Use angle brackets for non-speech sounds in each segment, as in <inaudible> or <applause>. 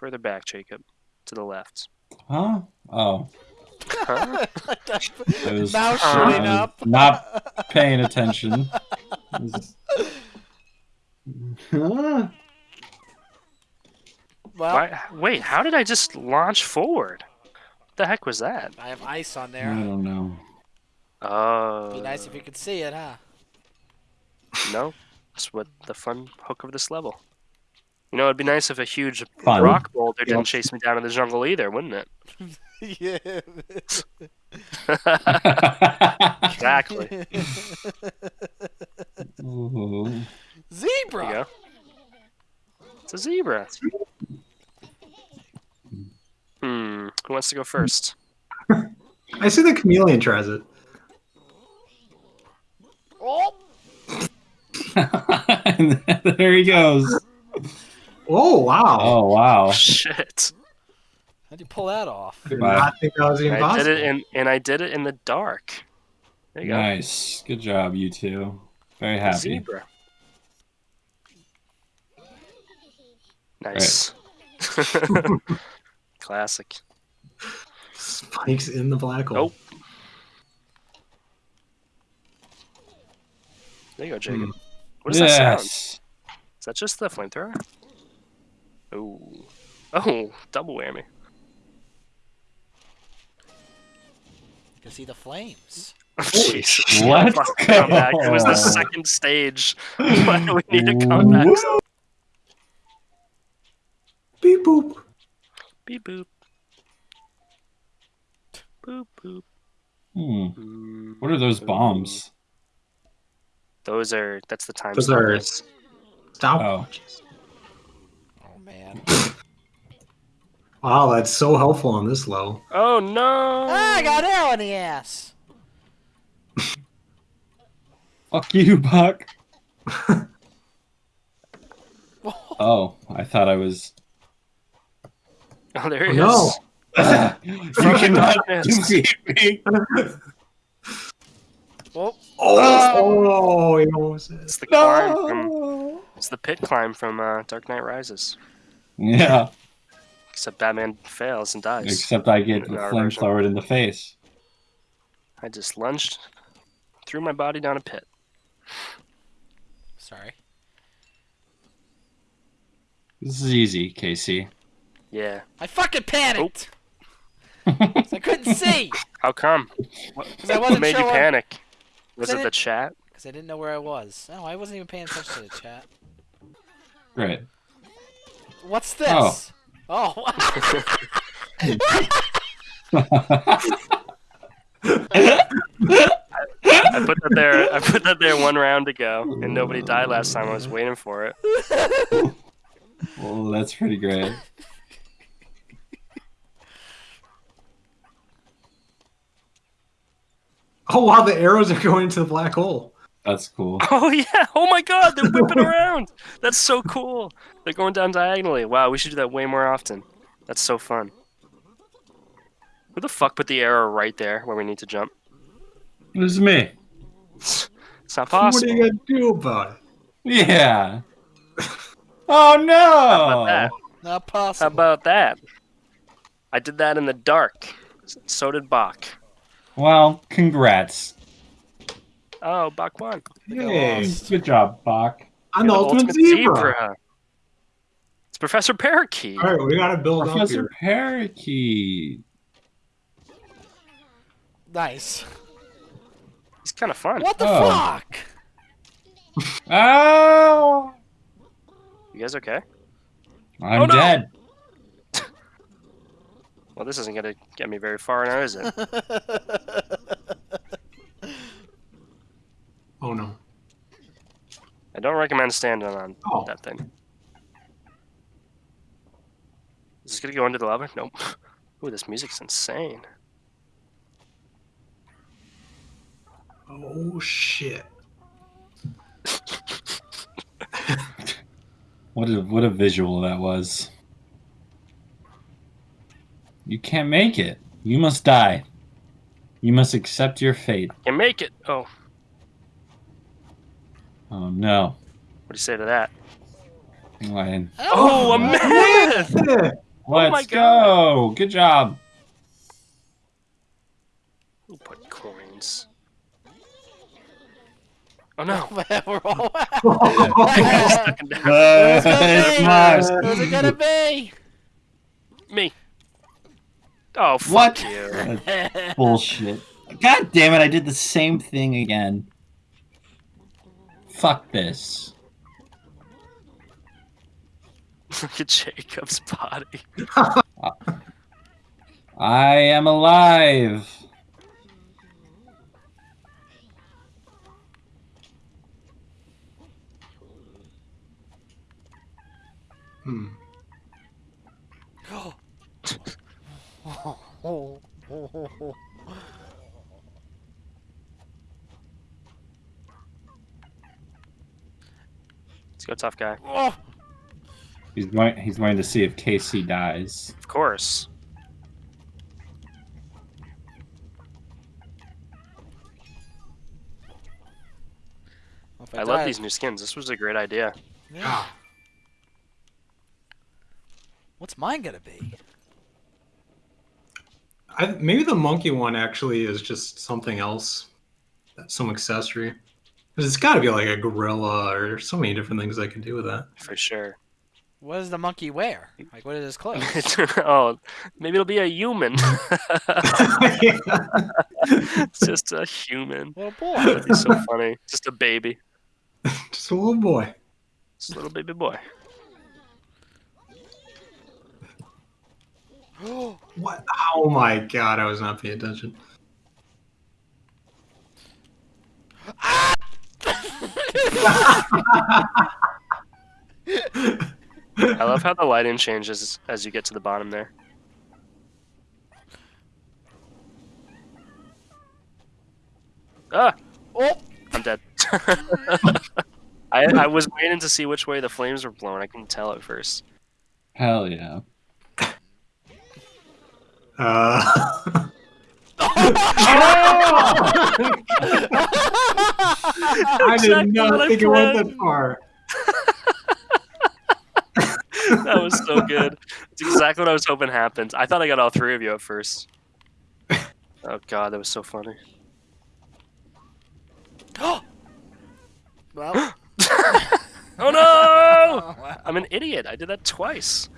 Further back, Jacob. To the left. Huh? Oh. Huh? <laughs> I was, Mouse Uh, shooting up. Not paying attention. Was- Huh? Well, Why, wait, how did I just launch forward? What the heck was that? I have ice on there. I don't know. Oh. Be nice if you could see it, huh? No, that's what the fun hook of this level. You know, it'd be nice if a huge Fun. rock boulder didn't chase me down in the jungle either, wouldn't it? yeah. <laughs> <laughs> Exactly. Ooh. There Zebra. you go. It's a zebra. Hmm. Who wants to go first? I see the chameleon tries it. Oh, And <laughs> there he goes. Oh wow! Oh wow. <laughs> Shit. how'd you pull that off? I did Wow. not think that was even I did it in, and I did it in the dark. There you go. Nice. Good job, you two. Very happy. Zebra. Nice. <laughs> Classic. Spikes in the black hole. Nope. There you go, Jacob. Hmm. What does that sound? Is that just the flamethrower? Oh. Oh, <laughs> double whammy. You can see the flames. <laughs> Jesus. Let's Fuck, comeback. It was the <laughs> second stage. Why do we need a comeback? Woo. Beep boop. Beep boop. Boop boop. Hmm. Mm, What are those bombs? Those are. That's the time. Those are stoppers. stopwatches. Oh man. <laughs> Wow, that's so helpful on this low. Oh no! ah, I got arrow in the ass. Fuck you, Buck. <laughs> Oh, I thought I was. Oh, there he no. is. <laughs> you From cannot darkness. defeat me. Oh, Oh, he almost It's is. the climb from. It's the pit climb from uh, Dark Knight Rises. Yeah, Except Batman fails and dies. except I get In our version. flamethrowered in the face. I just lunged, threw my body down a pit. sorry. This is easy, Casey. Yeah. I fucking panicked. 'Cause I couldn't see. <laughs> How come? Because I What wasn't made sure you what- panic? Was it the chat? Because I didn't know where I was. No, I wasn't even paying attention to the chat. Great. What's oh. this? Oh. I put that there. I put that there one round ago, and nobody died last time. I was waiting for it. Well, that's pretty great. Oh wow, the arrows are going into the black hole. That's cool. <laughs> Oh yeah! Oh my God! They're whipping around. That's so cool. They're going down diagonally. Wow, we should do that way more often. That's so fun. Who the fuck put the arrow right there where we need to jump? This is me. It's not possible. What are you gonna do about it? Yeah. <laughs> Oh no! How about that? Not possible. How about that? I did that in the dark. So did Bach. Well, congrats. Oh, Bach won. Hey, Good job, Bach. I'm the You're ultimate, zebra. It's Professor Parakeet. All right, we gotta build up Professor here. Parakeet. Nice. He's kind of fun. What the Oh. fuck? Oh! <laughs> You guys okay? I'm Oh, no! dead. <laughs> Well, this isn't gonna get me very far now, is it? <laughs> Oh no. I don't recommend standing on Oh. that thing. Is this gonna go into the lava? Nope. <laughs> Ooh, this music's insane. Oh shit. <laughs> What a what a visual that was. You can't make it. You must die. You must accept your fate. You make it. Oh, Oh no. Do you say to that? I, Oh, a myth! Yeah. Let's oh my go. Good job. Who put coins? Oh no! <laughs> We're all. Second down. Who's gonna be? Who's it gonna be? Me. Oh fuck What? you! Bullshit. God damn it! I did the same thing again. Fuck this. <laughs> Look at Jacob's body. <laughs> I am alive. Hmm. Let's go, tough guy. Oh, He's going. He's going to see if Casey dies. Of course. if I love these new skins. This was a great idea. Yeah. Ah, What's mine gonna be? I, maybe the monkey one actually is just something else, some accessory. Because it's got to be like a gorilla or so many different things I could do with that. For sure. What does the monkey wear? Like, what is his clothes? <laughs> oh, maybe it'll be a human. <laughs> it's just a human. Little boy. That'd be so funny. Just a baby. <laughs> just a little boy. Just a little baby boy. <gasps> What? Oh my god! I was not paying attention. I love how the lighting changes as you get to the bottom there. Ah! Oh, I'm dead. <laughs> <laughs> I, I was waiting to see which way the flames were blowing. I couldn't tell at first. Hell yeah. Uh, <laughs> I did not what I think it went planned. that far. <laughs> That was so good. It's exactly what I was hoping happened. I thought I got all three of you at first. <laughs> Oh god, that was so funny. <gasps> well. <gasps> Oh no! Oh, <laughs> wow. I'm an idiot. I did that twice.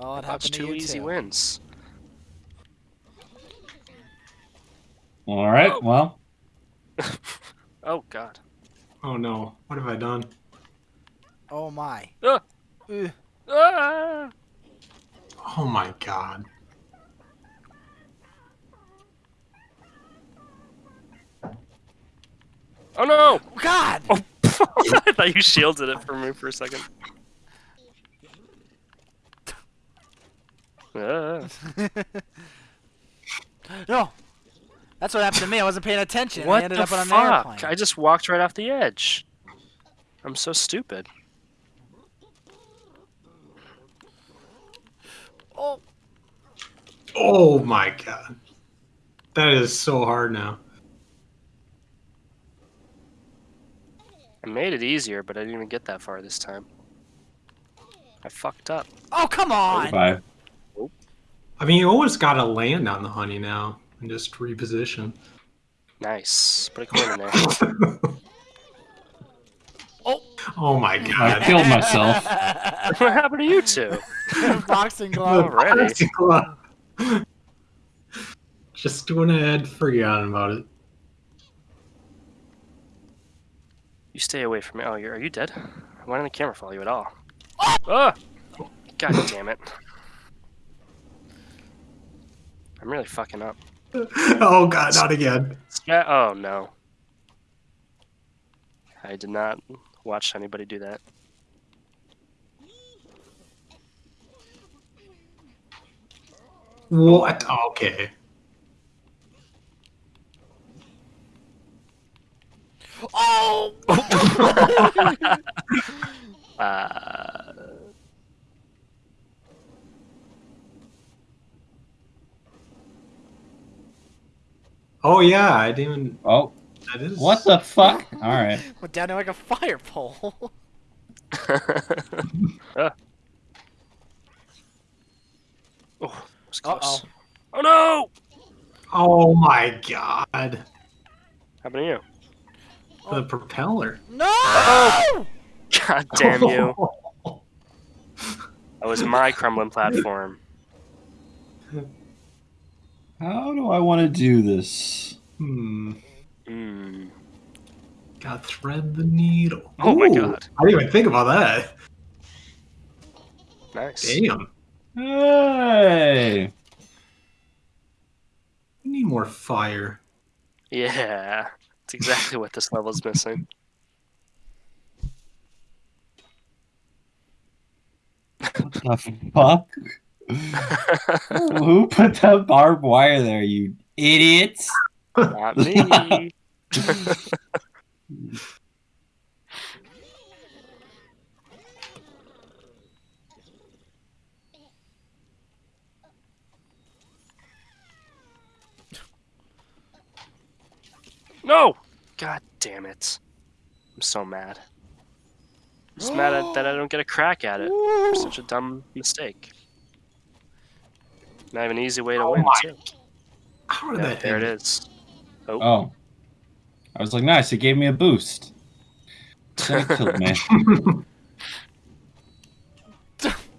Oh, it That's happened to two you easy too. wins. All right. Oh. Well, Oh god. Oh no! What have I done? Oh my. Ah. Ah! Oh my god! Oh no! God. Oh, <laughs> I thought you shielded it for me for a second. Ah. <laughs> no. That's what happened to me. I wasn't paying attention. I ended the up on an fuck? airplane. I just walked right off the edge. I'm so stupid. Oh. Oh my god! That is so hard now. I made it easier, but I didn't even get that far this time. I fucked up. Oh, come on. five. I mean, you always got to land on the honey now and just reposition. Nice. Put a coin in there. <laughs> Oh. Oh my I god! killed myself. <laughs> what happened to you two? <laughs> Boxing glove. Already. Plastic glove. Just went ahead, forgot about it. You stay away from me. Oh, you're, are you dead? Why didn't the camera follow you at all? Ah! God damn it. I'm really fucking up. <laughs> Oh god, not again. Yeah. Oh no. I did not watch anybody do that. What? Okay. Oh. <laughs> Uh, Oh yeah, I didn't even. Oh, That is. what the fuck? All right. Went down to like a fire pole. <laughs> <laughs> Oh, it was close. Uh-oh. Oh no! Oh my god. Happened to you? The propeller. No! <laughs> God damn you! <laughs> That was my crumbling platform. How do I want to do this? Hmm. Hmm. Got thread the needle. Oh my God. I didn't even think about that. Nice. Damn. Hey! We need more fire. Yeah, that's exactly what this level's missing. What the fuck? Who put that barbed wire there, you idiots? Not me. <laughs> no! God damn it. I'm so mad. I'm just mad at, that I don't get a crack at it. For such a dumb mistake. Not have an easy way to Oh win, my too. How did Yeah, that there it hit? is. Oh. oh. I was like, nice, it gave me a boost. Then it killed me. <laughs>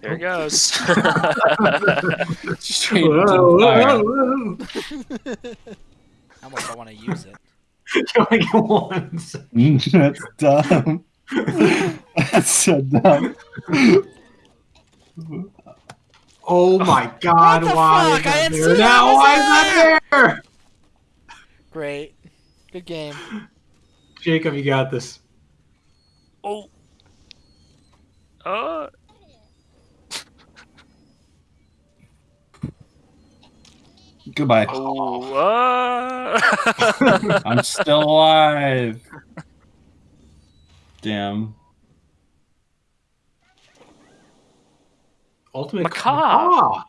There it goes. Straight into Whoa, the fire. whoa, whoa. How much I want to use it. <laughs> You only get once. That's dumb. <laughs> That's so dumb. Oh my god, What the why fuck? I that didn't there? Now that. why is there? Great. Good game. Jacob, you got this. oh. Uh. Goodbye. Oh. Uh. <laughs> <laughs> I'm still alive. Damn. Ultimate Macaw. Macaw.